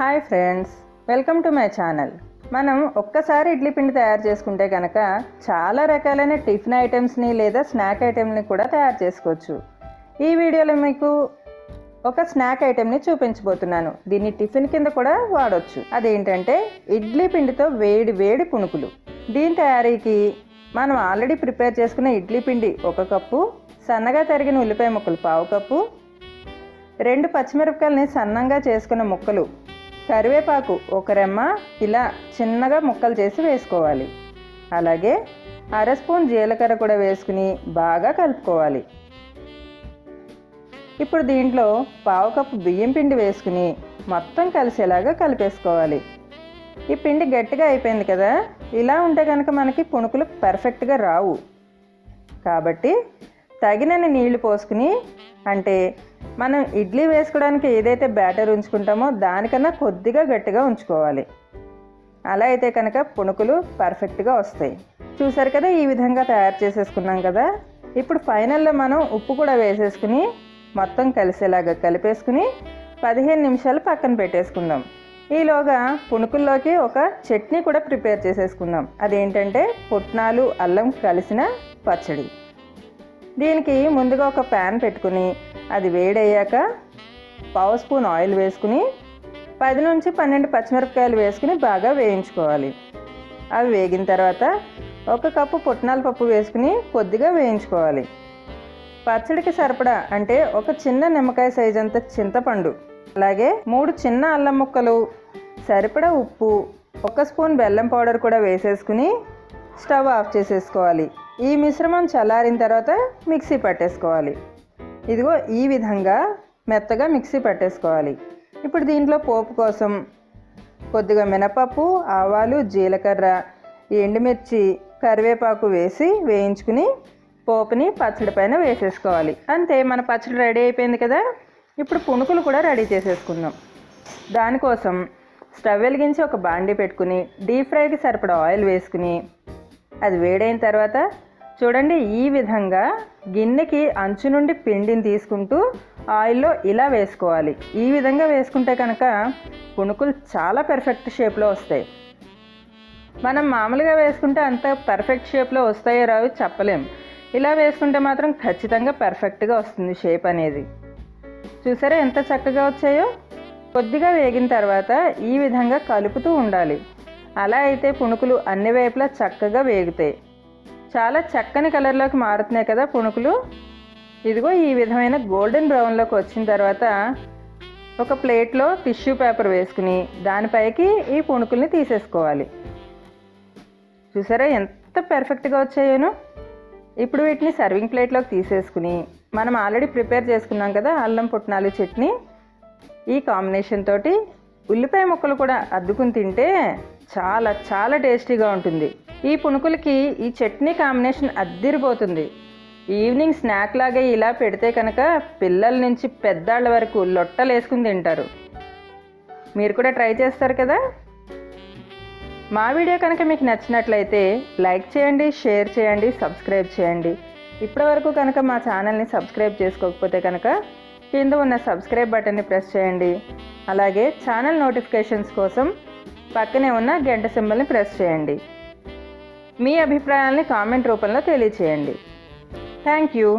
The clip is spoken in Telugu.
Hi friends welcome to my channel మనం ఒక్కసారి ఇడ్లీ పిండి తయారు చేసుకుంటే కనుక చాలా రకాలైన టిఫిన్ ఐటమ్స్ని లేదా స్నాక్ ఐటెంని కూడా తయారు చేసుకోవచ్చు. ఈ వీడియోలో మీకు ఒక స్నాక్ ఐటెంని చూపించబోతున్నాను. దీన్ని టిఫిన్ కింద కూడా వాడవచ్చు అదేంటంటే ఇడ్లీ పిండితో వేడి వేడి పుణుకులు దీని తయారీకి మనం ఆల్రెడీ ప్రిపేర్ చేసుకున్న ఇడ్లీ పిండి ఒక కప్పు సన్నగా తరిగిన ఉల్లిపాయ ముక్కలు పావు కప్పు రెండు పచ్చిమిరపకాయలని సన్నంగా చేసుకున్న ముక్కలు కరివేపాకు ఒక రెమ్మ ఇలా చిన్నగా ముక్కలు చేసి వేసుకోవాలి. అలాగే అర స్పూన్ జీలకర్ర కూడా వేసుకుని బాగా కలుపుకోవాలి. ఇప్పుడు దీంట్లో పావు కప్పు బియ్యం పిండి వేసుకుని మొత్తం కలిసేలాగా కలిపేసుకోవాలి. ఈ పిండి గట్టిగా అయిపోయింది కదా ఇలా ఉంటే కనుక మనకి పుణుకులు పర్ఫెక్ట్గా రావు. కాబట్టి తగినన్ని నీళ్ళు పోసుకుని అంటే మనం ఇడ్లీ వేసుకోవడానికి ఏదైతే బ్యాటర్ ఉంచుకుంటామో దానికన్నా కొద్దిగా గట్టిగా ఉంచుకోవాలి. అలా అయితే కనుక పుణుకులు పర్ఫెక్ట్గా వస్తాయి. చూసారు కదా ఈ విధంగా తయారు చేసేసుకున్నాం కదా? ఇప్పుడు ఫైనల్లో మనం ఉప్పు కూడా వేసేసుకుని మొత్తం కలిసేలాగా కలిపేసుకుని పదిహేను నిమిషాలు పక్కన పెట్టేసుకుందాం. ఈలోగా పుణుకుల్లోకి ఒక చట్నీ కూడా ప్రిపేర్ చేసేసుకుందాం. అదేంటంటే పుట్నాలు అల్లం కలిసిన పచ్చడి. దీనికి ముందుగా ఒక ప్యాన్ పెట్టుకుని అది వేడయ్యాక పావు స్పూన్ ఆయిల్ వేసుకుని పది నుంచి పన్నెండు పచ్చిమిరపకాయలు వేసుకుని బాగా వేయించుకోవాలి. అవి వేగిన తర్వాత ఒక కప్పు పుట్నాల పప్పు వేసుకుని కొద్దిగా వేయించుకోవాలి. పచ్చడికి సరిపడా అంటే ఒక చిన్న నిమ్మకాయ సైజ్ అంత చింతపండు అలాగే మూడు చిన్న అల్లం ముక్కలు సరిపడా ఉప్పు ఒక స్పూన్ బెల్లం పౌడర్ కూడా వేసేసుకుని స్టవ్ ఆఫ్ చేసేసుకోవాలి. ఈ మిశ్రమం చల్లారిన తర్వాత మిక్సీ పట్టేసుకోవాలి. ఇదిగో ఈ విధంగా మెత్తగా మిక్సీ పట్టేసుకోవాలి. ఇప్పుడు దీంట్లో పోపు కోసం కొద్దిగా మినపప్పు ఆవాలు జీలకర్ర ఎండుమిర్చి కరివేపాకు వేసి వేయించుకుని పోపుని పచ్చడి పైన వేసేసుకోవాలి. అంతే మన పచ్చడి రెడీ అయిపోయింది కదా? ఇప్పుడు పునుకులు కూడా రెడీ చేసేసుకుందాం. దానికోసం స్టవ్ వెలిగించి ఒక బాండీ పెట్టుకుని డీప్ ఫ్రైకి సరిపడా ఆయిల్ వేసుకుని అది వేడైన తర్వాత చూడండి ఈ విధంగా గిన్నెకి అంచు నుండి పిండిని తీసుకుంటూ ఆయిల్లో ఇలా వేసుకోవాలి. ఈ విధంగా వేసుకుంటే కనుక పుణుకులు చాలా పెర్ఫెక్ట్ షేప్లో వస్తాయి. మనం మామూలుగా వేసుకుంటే అంత పర్ఫెక్ట్ షేప్లో వస్తాయో రావు చెప్పలేం. ఇలా వేసుకుంటే మాత్రం ఖచ్చితంగా పర్ఫెక్ట్గా వస్తుంది షేప్ అనేది. చూసారా ఎంత చక్కగా వచ్చాయో? కొద్దిగా వేగిన తర్వాత ఈ విధంగా కలుపుతూ ఉండాలి. అలా అయితే పుణుకులు అన్ని వైపులా చక్కగా వేగుతాయి. చాలా చక్కని కలర్లోకి మారుతున్నాయి కదా పుణుకులు. ఇదిగో ఈ విధమైన గోల్డెన్ బ్రౌన్లోకి వచ్చిన తర్వాత ఒక ప్లేట్లో టిష్యూ పేపర్ వేసుకుని దానిపైకి ఈ పుణుకుల్ని తీసేసుకోవాలి. చూసారా ఎంత పెర్ఫెక్ట్గా వచ్చాయోను? ఇప్పుడు వీటిని సర్వింగ్ ప్లేట్లోకి తీసేసుకుని మనం ఆల్రెడీ ప్రిపేర్ చేసుకున్నాం కదా అల్లం పుట్నాలు చట్నీ. ఈ కాంబినేషన్ తోటి ఉల్లిపాయ ముక్కలు కూడా అద్దుకుని తింటే చాలా చాలా టేస్టీగా ఉంటుంది. ఈ పునుకులకి ఈ చట్నీ కాంబినేషన్ అద్దిరిపోతుంది. ఈవినింగ్ స్నాక్ లాగా ఇలా పెడితే కనుక పిల్లల నుంచి పెద్దాళ్ళ వరకు లొట్టలు వేసుకుని తింటారు. మీరు కూడా ట్రై చేస్తారు కదా? మా వీడియో కనుక మీకు నచ్చినట్లయితే లైక్ చేయండి షేర్ చేయండి సబ్స్క్రైబ్ చేయండి. ఇప్పటివరకు కనుక మా ఛానల్ని సబ్స్క్రైబ్ చేసుకోకపోతే కనుక కింద ఉన్న సబ్స్క్రైబ్ బటన్ని ప్రెస్ చేయండి. అలాగే ఛానల్ నోటిఫికేషన్స్ కోసం పక్కనే ఉన్న గంట సింబల్ని ప్రెస్ చేయండి. మీ అభిప్రాయాల్ని కామెంట్ రూపంలో తెలియచేయండి. Thank you